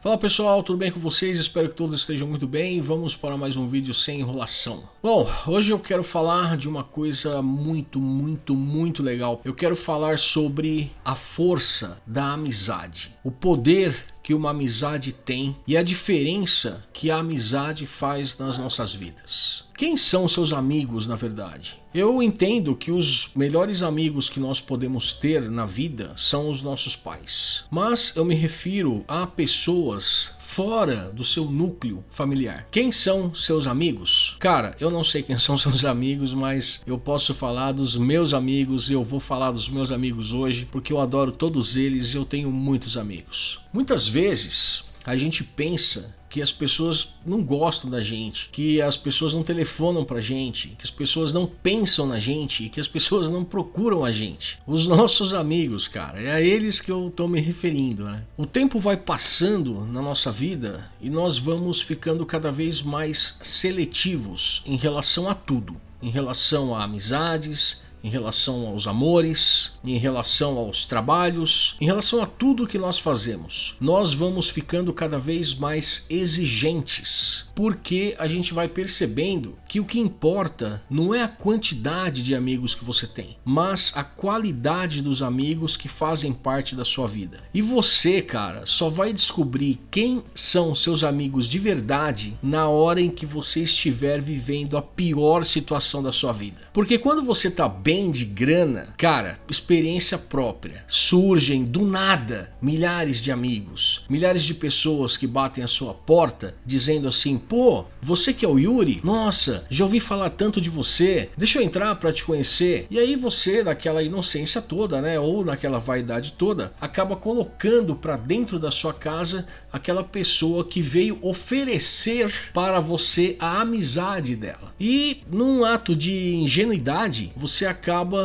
Fala pessoal, tudo bem com vocês? Espero que todos estejam muito bem. Vamos para mais um vídeo sem enrolação. Bom, hoje eu quero falar de uma coisa muito, muito, muito legal. Eu quero falar sobre a força da amizade, o poder que uma amizade tem e a diferença que a amizade faz nas nossas vidas. Quem são seus amigos, na verdade? Eu entendo que os melhores amigos que nós podemos ter na vida são os nossos pais. Mas eu me refiro a pessoas fora do seu núcleo familiar. Quem são seus amigos? Cara, eu não sei quem são seus amigos, mas eu posso falar dos meus amigos e eu vou falar dos meus amigos hoje porque eu adoro todos eles e eu tenho muitos amigos. Muitas vezes a gente pensa que as pessoas não gostam da gente, que as pessoas não telefonam pra gente, que as pessoas não pensam na gente, que as pessoas não procuram a gente. Os nossos amigos, cara, é a eles que eu tô me referindo, né? O tempo vai passando na nossa vida e nós vamos ficando cada vez mais seletivos em relação a tudo, em relação a amizades, em relação aos amores, em relação aos trabalhos, em relação a tudo que nós fazemos. Nós vamos ficando cada vez mais exigentes, porque a gente vai percebendo que o que importa não é a quantidade de amigos que você tem, mas a qualidade dos amigos que fazem parte da sua vida. E você, cara, só vai descobrir quem são seus amigos de verdade na hora em que você estiver vivendo a pior situação da sua vida. Porque quando você tá bem de grana, cara, experiência própria. Surgem do nada milhares de amigos, milhares de pessoas que batem a sua porta dizendo assim: pô, você que é o Yuri? Nossa, já ouvi falar tanto de você, deixa eu entrar para te conhecer. E aí você, naquela inocência toda, né, ou naquela vaidade toda, acaba colocando para dentro da sua casa aquela pessoa que veio oferecer para você a amizade dela. E num ato de ingenuidade, você acaba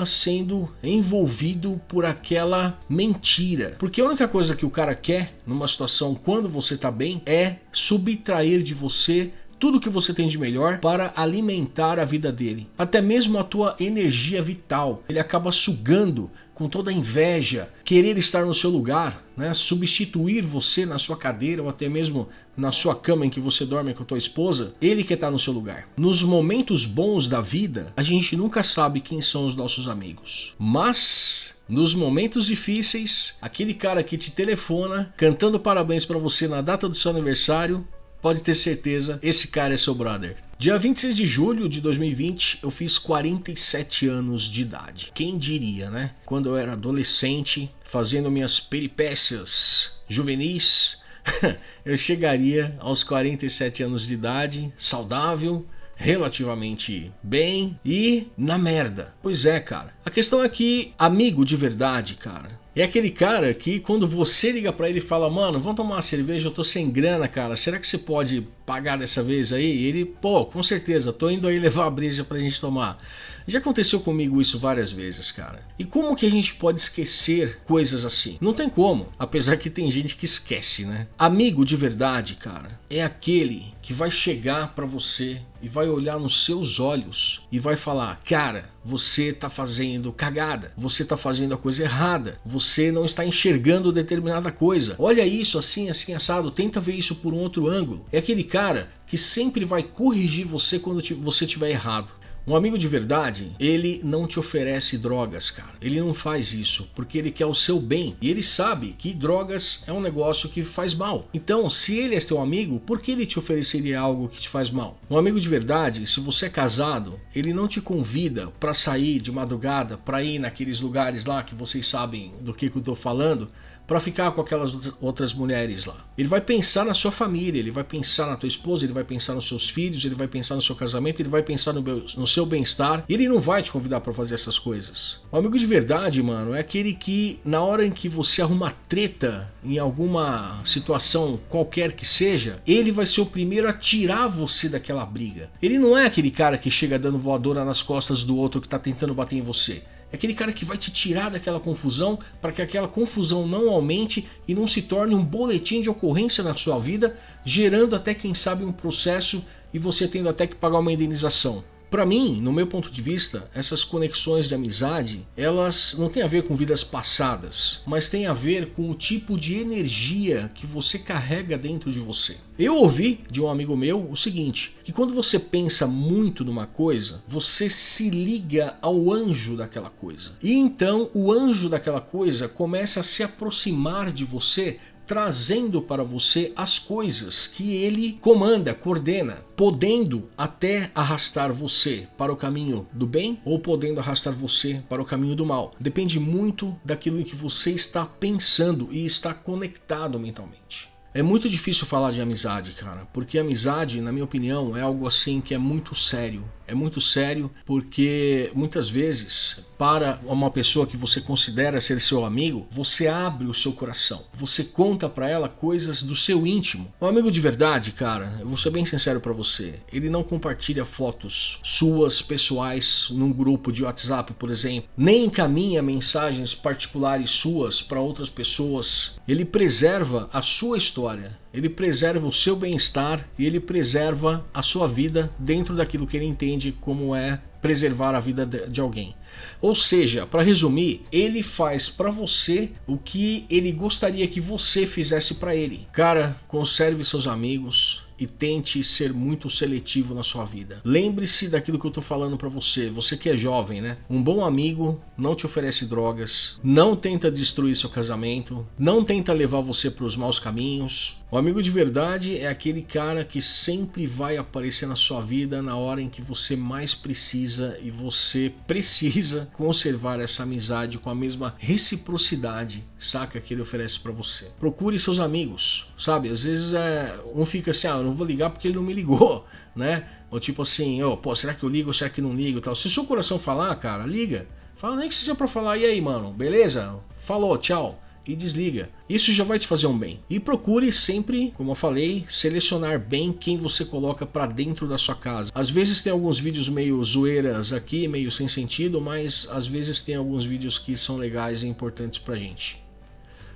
sendo envolvido por aquela mentira. Porque a única coisa que o cara quer numa situação quando você tá bem é subtrair de você tudo que você tem de melhor para alimentar a vida dele. Até mesmo a tua energia vital. Ele acaba sugando com toda a inveja, querer estar no seu lugar, né? substituir você na sua cadeira ou até mesmo na sua cama em que você dorme com a tua esposa, ele quer estar no seu lugar. Nos momentos bons da vida, a gente nunca sabe quem são os nossos amigos. Mas nos momentos difíceis, aquele cara que te telefona cantando parabéns para você na data do seu aniversário, pode ter certeza, esse cara é seu brother. Dia 26 de julho de 2020, eu fiz 47 anos de idade. Quem diria, né? Quando eu era adolescente, fazendo minhas peripécias juvenis, eu chegaria aos 47 anos de idade, saudável, relativamente bem e na merda. Pois é, cara. A questão é que amigo de verdade, cara, é aquele cara que quando você liga para ele e fala, mano, vamos tomar uma cerveja, eu tô sem grana, cara, será que você pode pagar dessa vez aí? E ele, pô, com certeza, tô indo aí levar a breja pra gente tomar. Já aconteceu comigo isso várias vezes, cara. E como que a gente pode esquecer coisas assim? Não tem como, apesar que tem gente que esquece, né? Amigo de verdade, cara, é aquele que vai chegar para você e vai olhar nos seus olhos e vai falar: "Cara, você tá fazendo cagada, você tá fazendo a coisa errada, você não está enxergando determinada coisa. Olha isso assim, assim assado, tenta ver isso por um outro ângulo". É aquele cara que sempre vai corrigir você quando você estiver errado. Um amigo de verdade, ele não te oferece drogas, cara. Ele não faz isso porque ele quer o seu bem. E ele sabe que drogas é um negócio que faz mal. Então, se ele é teu amigo, por que ele te ofereceria algo que te faz mal? Um amigo de verdade, se você é casado, ele não te convida para sair de madrugada, para ir naqueles lugares lá que vocês sabem do que, que eu tô falando, para ficar com aquelas outras mulheres lá. Ele vai pensar na sua família, ele vai pensar na tua esposa, ele vai pensar nos seus filhos, ele vai pensar no seu casamento, ele vai pensar no, no seu bem-estar. Ele não vai te convidar para fazer essas coisas. O amigo de verdade, mano, é aquele que na hora em que você arruma treta em alguma situação qualquer que seja, ele vai ser o primeiro a tirar você daquela briga. Ele não é aquele cara que chega dando voadora nas costas do outro que tá tentando bater em você. Aquele cara que vai te tirar daquela confusão para que aquela confusão não aumente e não se torne um boletim de ocorrência na sua vida, gerando até quem sabe um processo e você tendo até que pagar uma indenização. Para mim, no meu ponto de vista, essas conexões de amizade, elas não têm a ver com vidas passadas, mas têm a ver com o tipo de energia que você carrega dentro de você. Eu ouvi de um amigo meu o seguinte, que quando você pensa muito numa coisa, você se liga ao anjo daquela coisa. E então o anjo daquela coisa começa a se aproximar de você trazendo para você as coisas que ele comanda, coordena, podendo até arrastar você para o caminho do bem ou podendo arrastar você para o caminho do mal. Depende muito daquilo em que você está pensando e está conectado mentalmente. É muito difícil falar de amizade, cara, porque amizade, na minha opinião, é algo assim que é muito sério. É muito sério porque muitas vezes, para uma pessoa que você considera ser seu amigo, você abre o seu coração. Você conta para ela coisas do seu íntimo. Um amigo de verdade, cara, eu vou ser bem sincero para você, ele não compartilha fotos suas pessoais num grupo de WhatsApp, por exemplo, nem encaminha mensagens particulares suas para outras pessoas. Ele preserva a sua história história ele preserva o seu bem-estar e ele preserva a sua vida dentro daquilo que ele entende como é preservar a vida de alguém. Ou seja, para resumir, ele faz para você o que ele gostaria que você fizesse para ele. Cara, conserve seus amigos, e tente ser muito seletivo na sua vida. Lembre-se daquilo que eu estou falando para você, você que é jovem, né? Um bom amigo não te oferece drogas, não tenta destruir seu casamento, não tenta levar você para os maus caminhos. O amigo de verdade é aquele cara que sempre vai aparecer na sua vida na hora em que você mais precisa e você precisa conservar essa amizade com a mesma reciprocidade, saca, que ele oferece para você. Procure seus amigos, sabe? Às vezes é, um fica assim, ah, eu não vou ligar porque ele não me ligou, né? Ou tipo assim, oh, pô, será que eu ligo ou será que não ligo tal. Se seu coração falar, cara, liga. Fala nem que seja para falar, e aí, mano, beleza? Falou, tchau e desliga. Isso já vai te fazer um bem. E procure sempre, como eu falei, selecionar bem quem você coloca para dentro da sua casa. Às vezes tem alguns vídeos meio zoeiras aqui, meio sem sentido, mas às vezes tem alguns vídeos que são legais e importantes pra gente.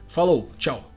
Falou, tchau.